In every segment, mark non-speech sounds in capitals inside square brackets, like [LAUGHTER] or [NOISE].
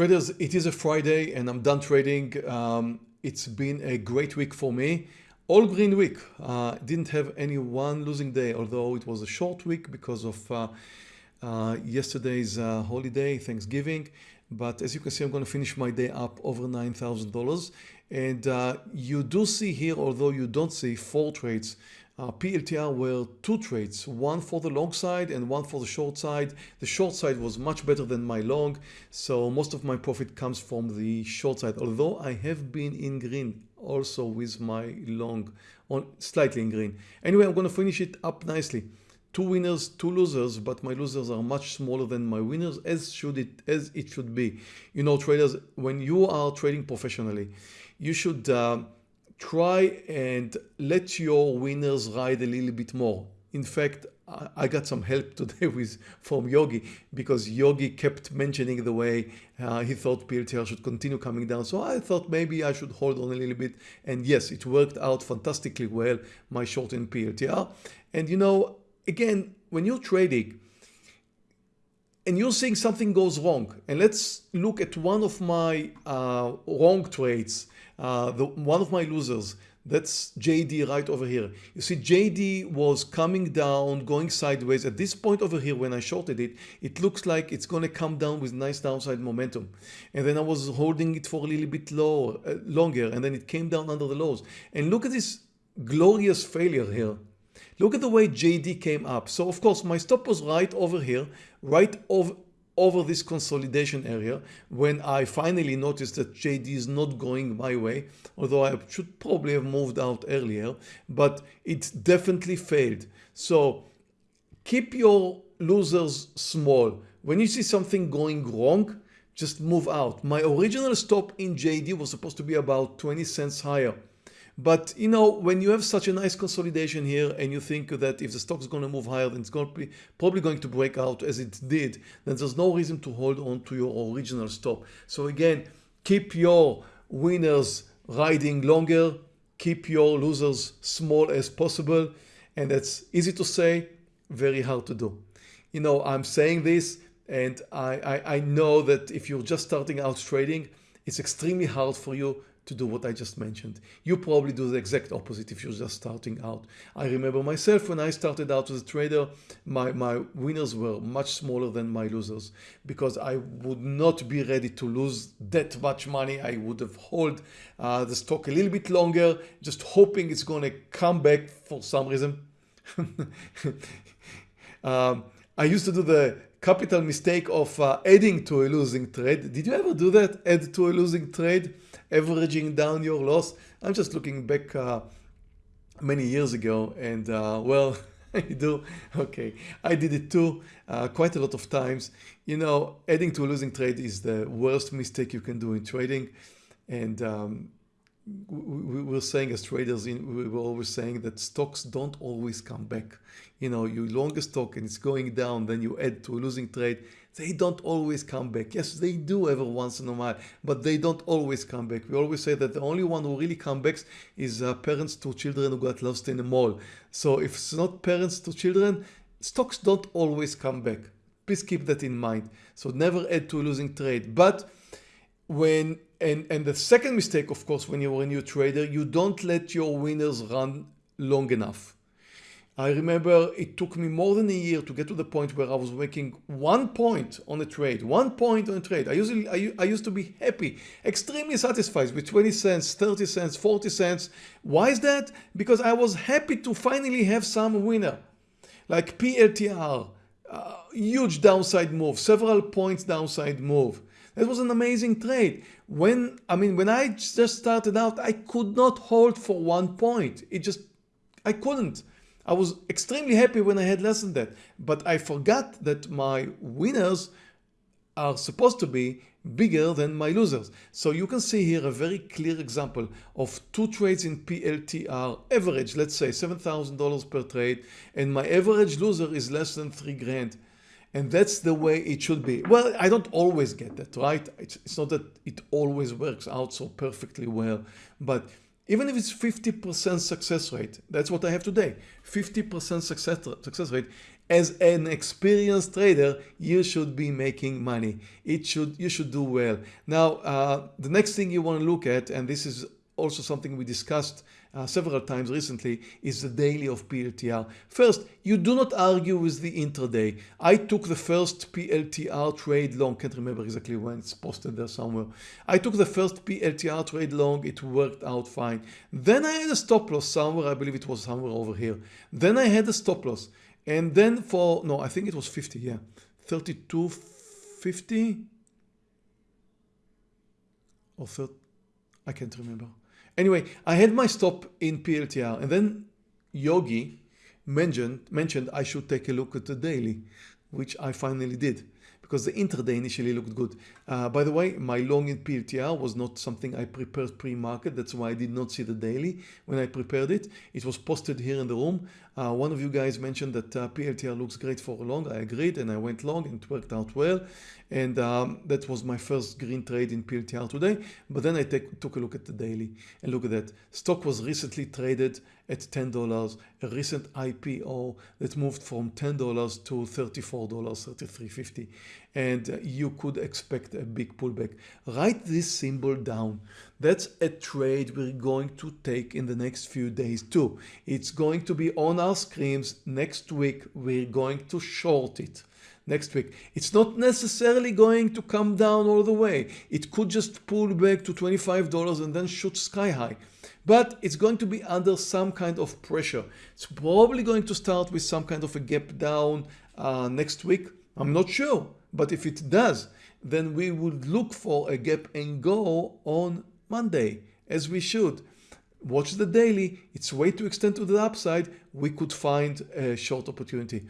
Traders, it is a Friday and I'm done trading. Um, it's been a great week for me. All green week. Uh, didn't have any one losing day, although it was a short week because of uh, uh, yesterday's uh, holiday, Thanksgiving. But as you can see, I'm going to finish my day up over $9,000. And uh, you do see here, although you don't see four trades, uh, PLTR were two trades, one for the long side and one for the short side. The short side was much better than my long, so most of my profit comes from the short side, although I have been in green also with my long, on slightly in green. Anyway, I'm going to finish it up nicely. Two winners, two losers, but my losers are much smaller than my winners, as should it as it should be. You know, traders, when you are trading professionally, you should uh, try and let your winners ride a little bit more. In fact, I got some help [LAUGHS] today with from Yogi because Yogi kept mentioning the way uh, he thought PLTR should continue coming down. So I thought maybe I should hold on a little bit. And yes, it worked out fantastically well, my short in PLTR. And you know, again, when you're trading and you're seeing something goes wrong, and let's look at one of my uh, wrong trades uh, the, one of my losers, that's JD right over here. You see JD was coming down, going sideways. At this point over here, when I shorted it, it looks like it's going to come down with nice downside momentum. And then I was holding it for a little bit lower, uh, longer, and then it came down under the lows. And look at this glorious failure here. Look at the way JD came up. So of course, my stop was right over here, right over, over this consolidation area when I finally noticed that JD is not going my way, although I should probably have moved out earlier, but it definitely failed. So keep your losers small. When you see something going wrong, just move out. My original stop in JD was supposed to be about 20 cents higher. But you know, when you have such a nice consolidation here and you think that if the stock is going to move higher, then it's going be probably going to break out as it did, then there's no reason to hold on to your original stop. So again, keep your winners riding longer, keep your losers small as possible. And that's easy to say, very hard to do. You know, I'm saying this and I, I, I know that if you're just starting out trading, it's extremely hard for you to do what I just mentioned. You probably do the exact opposite if you're just starting out. I remember myself when I started out as a trader, my, my winners were much smaller than my losers because I would not be ready to lose that much money. I would have hold uh, the stock a little bit longer, just hoping it's going to come back for some reason. [LAUGHS] um, I used to do the capital mistake of uh, adding to a losing trade. Did you ever do that? Add to a losing trade? averaging down your loss. I'm just looking back uh, many years ago and uh, well, [LAUGHS] I do. Okay, I did it too uh, quite a lot of times. You know, adding to a losing trade is the worst mistake you can do in trading. And um, we were saying as traders, we were always saying that stocks don't always come back. You know, you long a stock and it's going down, then you add to a losing trade they don't always come back. Yes, they do every once in a while, but they don't always come back. We always say that the only one who really comes back is uh, parents to children who got lost in a mall. So if it's not parents to children, stocks don't always come back. Please keep that in mind. So never add to a losing trade. But when and and the second mistake, of course, when you're a new trader, you don't let your winners run long enough. I remember it took me more than a year to get to the point where I was making one point on a trade, one point on a trade. I usually, I, I used to be happy, extremely satisfied with 20 cents, 30 cents, 40 cents. Why is that? Because I was happy to finally have some winner like PLTR, uh, huge downside move, several points downside move. That was an amazing trade. When, I mean, when I just started out, I could not hold for one point. It just, I couldn't. I was extremely happy when I had less than that, but I forgot that my winners are supposed to be bigger than my losers. So you can see here a very clear example of two trades in PLTR average, let's say $7,000 per trade, and my average loser is less than three grand. And that's the way it should be. Well, I don't always get that, right? It's, it's not that it always works out so perfectly well, but even if it's 50% success rate, that's what I have today, 50% success, success rate, as an experienced trader, you should be making money. It should you should do well. Now, uh, the next thing you want to look at, and this is also something we discussed uh, several times recently is the daily of PLTR. First, you do not argue with the intraday. I took the first PLTR trade long, can't remember exactly when it's posted there somewhere. I took the first PLTR trade long, it worked out fine. Then I had a stop loss somewhere, I believe it was somewhere over here. Then I had a stop loss. And then for, no, I think it was 50, yeah. 32.50 or 30, I can't remember. Anyway, I had my stop in PLTR and then Yogi mentioned, mentioned I should take a look at the daily, which I finally did because the intraday initially looked good. Uh, by the way, my long in PLTR was not something I prepared pre-market. That's why I did not see the daily when I prepared it. It was posted here in the room. Uh, one of you guys mentioned that uh, PLTR looks great for long. I agreed and I went long and it worked out well. And um, that was my first green trade in PLTR today. But then I take, took a look at the daily and look at that. Stock was recently traded at $10, a recent IPO that moved from $10 to $34, $33.50. And uh, you could expect a big pullback. Write this symbol down. That's a trade we're going to take in the next few days too. It's going to be on our screens next week. We're going to short it next week. It's not necessarily going to come down all the way. It could just pull back to $25 and then shoot sky high. But it's going to be under some kind of pressure. It's probably going to start with some kind of a gap down uh, next week. I'm not sure, but if it does, then we would look for a gap and go on Monday, as we should. Watch the daily, it's way too extend to the upside, we could find a short opportunity.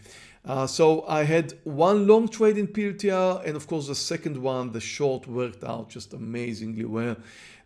Uh, so I had one long trade in PLTR and of course the second one, the short worked out just amazingly well.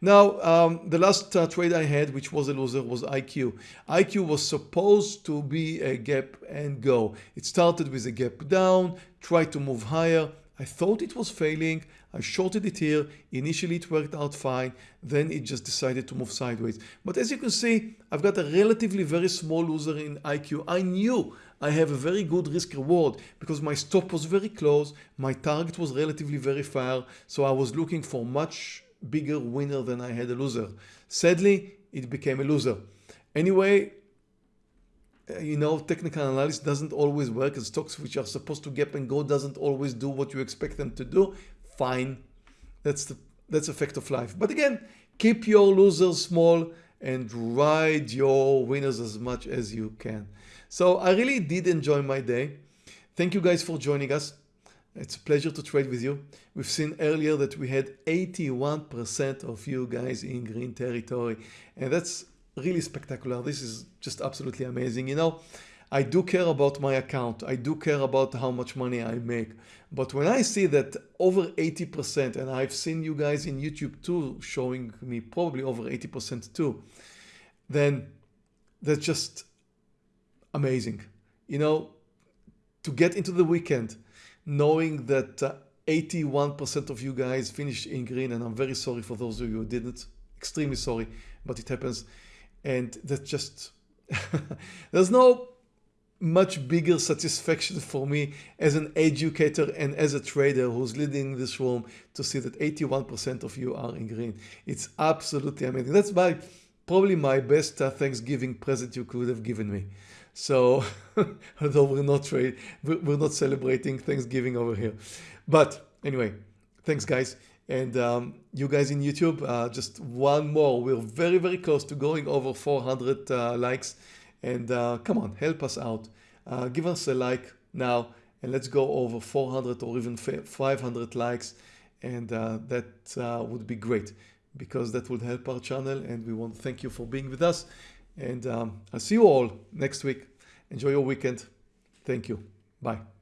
Now um, the last uh, trade I had which was a loser was IQ. IQ was supposed to be a gap and go. It started with a gap down, tried to move higher. I thought it was failing. I shorted it here. Initially it worked out fine. Then it just decided to move sideways. But as you can see, I've got a relatively very small loser in IQ. I knew I have a very good risk reward because my stop was very close. My target was relatively very far. So I was looking for much bigger winner than I had a loser. Sadly, it became a loser. Anyway, Uh, you know, technical analysis doesn't always work and stocks which are supposed to gap and go doesn't always do what you expect them to do. Fine. That's the that's a fact of life. But again, keep your losers small and ride your winners as much as you can. So I really did enjoy my day. Thank you guys for joining us. It's a pleasure to trade with you. We've seen earlier that we had 81% of you guys in green territory and that's really spectacular. This is just absolutely amazing. You know, I do care about my account. I do care about how much money I make. But when I see that over 80%, and I've seen you guys in YouTube too, showing me probably over 80% too, then that's just amazing. You know, to get into the weekend, knowing that 81% uh, of you guys finished in green, and I'm very sorry for those of you who didn't, extremely sorry, but it happens and that just [LAUGHS] there's no much bigger satisfaction for me as an educator and as a trader who's leading this room to see that 81% of you are in green. It's absolutely amazing. That's my probably my best uh, Thanksgiving present you could have given me. So [LAUGHS] although we're not trade, we're not celebrating Thanksgiving over here. But anyway, thanks guys. And um, you guys in YouTube, uh, just one more. We're very, very close to going over 400 uh, likes. And uh, come on, help us out. Uh, give us a like now and let's go over 400 or even 500 likes. And uh, that uh, would be great because that would help our channel. And we want to thank you for being with us. And um, I'll see you all next week. Enjoy your weekend. Thank you. Bye.